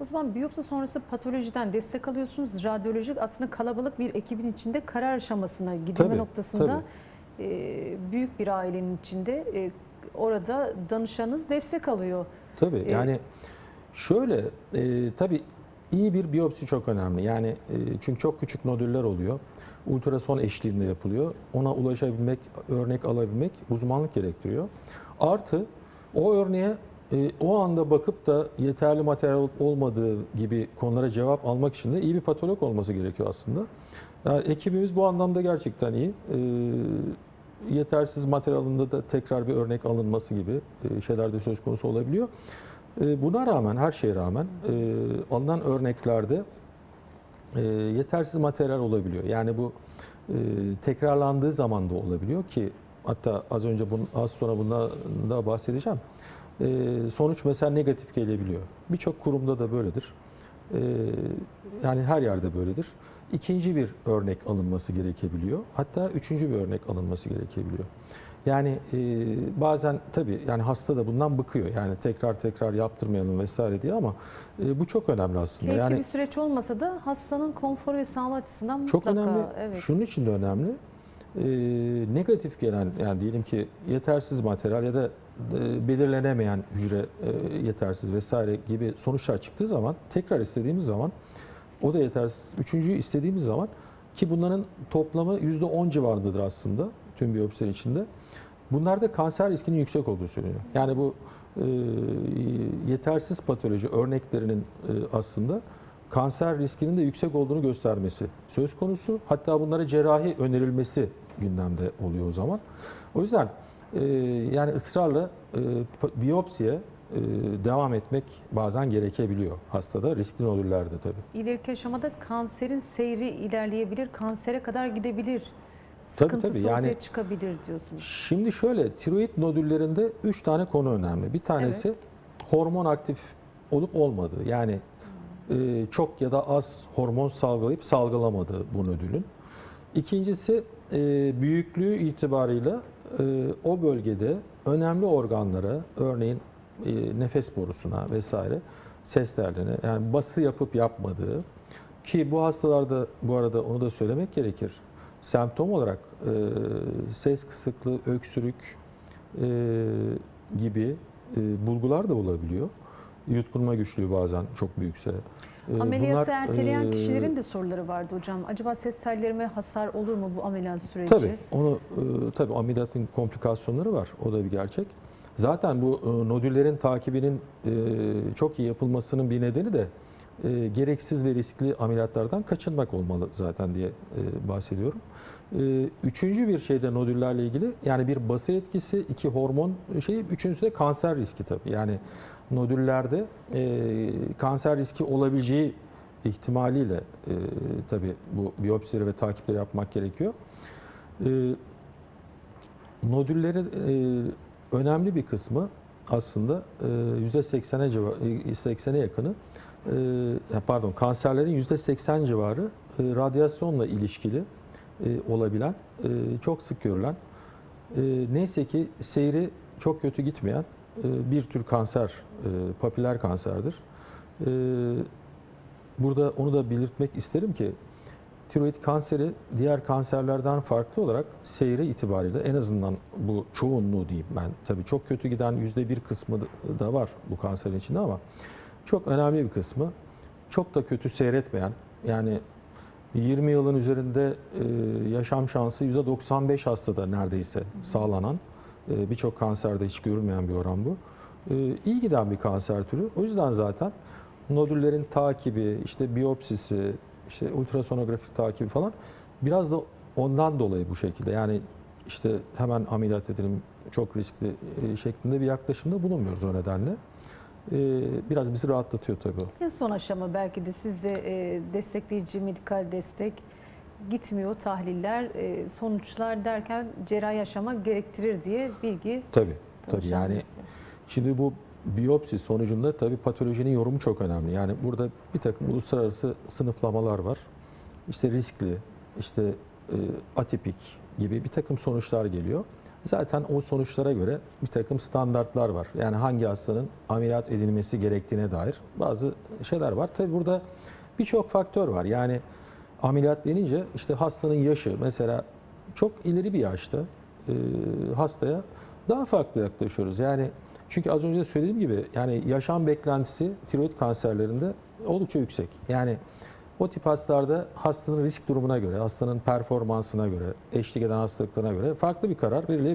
O zaman biyopsi sonrası patolojiden destek alıyorsunuz. Radyolojik aslında kalabalık bir ekibin içinde karar aşamasına gidilme Tabii, noktasında e, büyük bir ailenin içinde e, orada danışanınız destek alıyor. Tabii E, yani şöyle e, tabii iyi bir biyopsi çok önemli. Yani e, çünkü çok küçük nodüller oluyor. Ultrason eşliğinde yapılıyor. Ona ulaşabilmek, örnek alabilmek uzmanlık gerektiriyor. Artı o örneğe e, o anda bakıp da yeterli materyal olmadığı gibi konulara cevap almak için de iyi bir patolog olması gerekiyor aslında. Yani ekibimiz bu anlamda gerçekten iyi. E, yetersiz materyalinde de tekrar bir örnek alınması gibi e, şeyler de söz konusu olabiliyor. E, Buna rağmen, her şeye rağmen e, alınan örneklerde e, yetersiz materyal olabiliyor. Yani bu e, tekrarlandığı zaman da olabiliyor ki hatta az önce bunun, az sonra bundan da bahsedeceğim. E, sonuç mesela negatif gelebiliyor. Birçok kurumda da böyledir. E, yani her yerde böyledir. İkinci bir örnek alınması gerekebiliyor. Hatta üçüncü bir örnek alınması gerekebiliyor. Yani e, bazen tabii yani hasta da bundan bıkıyor. Yani tekrar tekrar yaptırmayalım vesaire diye ama e, bu çok önemli aslında. Keyifli yani bir süreç olmasa da hastanın konforu ve sağlığı açısından çok mutlaka önemli. evet. Şunun için de önemli. E, negatif gelen yani diyelim ki yetersiz materyal ya da belirlenemeyen hücre e, yetersiz vesaire gibi sonuçlar çıktığı zaman tekrar istediğimiz zaman o da yetersiz. Üçüncüyü istediğimiz zaman ki bunların toplamı %10 civarındadır aslında tüm biyopsiler içinde. Bunlarda kanser riskinin yüksek olduğu söyleniyor. Yani bu e, yetersiz patoloji örneklerinin e, aslında kanser riskinin de yüksek olduğunu göstermesi söz konusu. Hatta bunlara cerrahi önerilmesi gündemde oluyor o zaman. O yüzden e, yani ısrarla e, biyopsiye e, devam etmek bazen gerekebiliyor hastada riskli nodüllerde tabii. İleriki aşamada kanserin seyri ilerleyebilir, kansere kadar gidebilir. Tabii, Sıkıntısı tabii. Yani- ortaya çıkabilir diyorsunuz. Şimdi şöyle tiroid nodüllerinde 3 tane konu önemli. Bir tanesi hormon aktif olup olmadığı. Yani e, çok ya da az hormon salgılayıp salgılamadığı bu nodülün. İkincisi e, büyüklüğü itibarıyla e, o bölgede önemli organlara örneğin e, nefes borusuna vesaire ses tellerine yani bası yapıp yapmadığı ki bu hastalarda bu arada onu da söylemek gerekir. Semptom olarak e, ses kısıklığı, öksürük e, gibi e, bulgular da olabiliyor. Yutkunma güçlüğü bazen çok büyükse. E, Ameliyatı bunlar, erteleyen e, kişilerin de soruları vardı hocam. Acaba ses tellerime hasar olur mu bu ameliyat süreci? Tabii onu e, tabii ameliyatın komplikasyonları var. O da bir gerçek. Zaten bu e, nodüllerin takibinin e, çok iyi yapılmasının bir nedeni de e, gereksiz ve riskli ameliyatlardan kaçınmak olmalı zaten diye e, bahsediyorum. E, üçüncü bir şey de nodüllerle ilgili yani bir bası etkisi, iki hormon şeyi, üçüncüsü de kanser riski tabii. Yani nodüllerde e, kanser riski olabileceği ihtimaliyle e, tabii bu biyopsileri ve takipleri yapmak gerekiyor. E, nodüllerin e, önemli bir kısmı aslında e, %80'e civa- e, 80'e yakını e, ya pardon kanserlerin %80 civarı e, radyasyonla ilişkili e, olabilen e, çok sık görülen neyse ki seyri çok kötü gitmeyen bir tür kanser papiler kanserdir. Burada onu da belirtmek isterim ki tiroid kanseri diğer kanserlerden farklı olarak seyri itibariyle en azından bu çoğunluğu diyeyim ben. Tabii çok kötü giden yüzde bir kısmı da var bu kanserin içinde ama çok önemli bir kısmı çok da kötü seyretmeyen yani 20 yılın üzerinde e, yaşam şansı %95 hastada neredeyse sağlanan e, birçok kanserde hiç görülmeyen bir oran bu. E, iyi giden bir kanser türü. O yüzden zaten nodüllerin takibi, işte biyopsisi, işte ultrasonografik takibi falan biraz da ondan dolayı bu şekilde. Yani işte hemen ameliyat edelim çok riskli e, şeklinde bir yaklaşımda bulunmuyoruz o nedenle. E, biraz bizi rahatlatıyor tabii. o. En son aşama belki de sizde e, destekleyici medikal destek gitmiyor tahliller, e, sonuçlar derken cerrahi aşama gerektirir diye bilgi Tabii. Tabii yani. Şimdi bu biyopsi sonucunda tabii patolojinin yorumu çok önemli. Yani burada bir takım uluslararası sınıflamalar var. İşte riskli, işte e, atipik gibi bir takım sonuçlar geliyor. Zaten o sonuçlara göre bir takım standartlar var. Yani hangi hastanın ameliyat edilmesi gerektiğine dair bazı şeyler var. Tabi burada birçok faktör var. Yani ameliyat denince işte hastanın yaşı mesela çok ileri bir yaşta e, hastaya daha farklı yaklaşıyoruz. Yani çünkü az önce de söylediğim gibi yani yaşam beklentisi tiroid kanserlerinde oldukça yüksek. Yani o tip hastalarda hastanın risk durumuna göre, hastanın performansına göre, eşlik eden hastalıklarına göre farklı bir karar verilebilir.